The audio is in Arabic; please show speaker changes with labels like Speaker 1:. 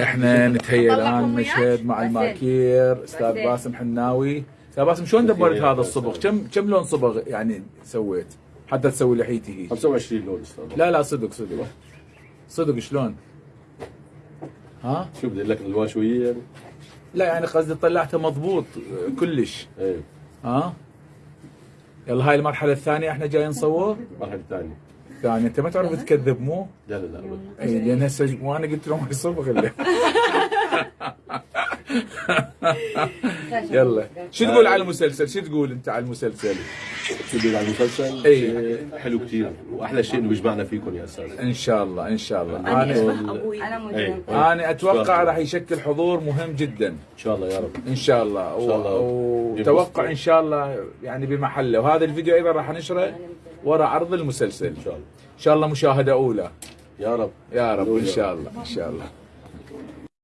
Speaker 1: إحنا نتهيأ
Speaker 2: الآن
Speaker 1: مشهد مع؟ الماكير أستاذ
Speaker 2: بسيط.
Speaker 1: باسم حناوي أستاذ باسم شلون دبرت هذا الصبغ؟ كم كم لون صبغ يعني سويت؟ حتى تسوي لحيتي هي
Speaker 3: 25 لون أستاذ
Speaker 1: لا لا صدق صدق صدق شلون؟ ها؟
Speaker 3: شو بدي لك الألوان شوية يعني؟
Speaker 1: لا يعني قصدي طلعته مضبوط كلش
Speaker 3: إيه
Speaker 1: ها؟ يلا هاي المرحلة الثانية إحنا جايين نصور
Speaker 3: المرحله الثانية
Speaker 1: ثانية أنت ما تعرف تكذب مو؟
Speaker 3: لا لا لا.
Speaker 1: اي لأن هسه وأنا قلت لهم صبغ اللي. يلا شو تقول على المسلسل؟ شو تقول انت على المسلسل؟
Speaker 3: شو بدي على المسلسل؟
Speaker 1: إيه.
Speaker 3: شيء حلو كثير واحلى شيء انه بيجمعنا فيكم يا أستاذ
Speaker 1: ان شاء الله ان شاء الله
Speaker 2: أنا أنا
Speaker 3: إيه.
Speaker 1: أنا أتوقع راح يشكل حضور مهم جدا
Speaker 3: ان شاء الله يا رب
Speaker 1: ان شاء الله
Speaker 3: إن شاء الله.
Speaker 1: و- وتوقع ان شاء الله يعني بمحله وهذا الفيديو أيضا راح نشره ورا عرض المسلسل
Speaker 3: ان شاء الله
Speaker 1: ان شاء الله مشاهده اولى
Speaker 3: يا رب
Speaker 1: يا رب ان شاء الله ان شاء الله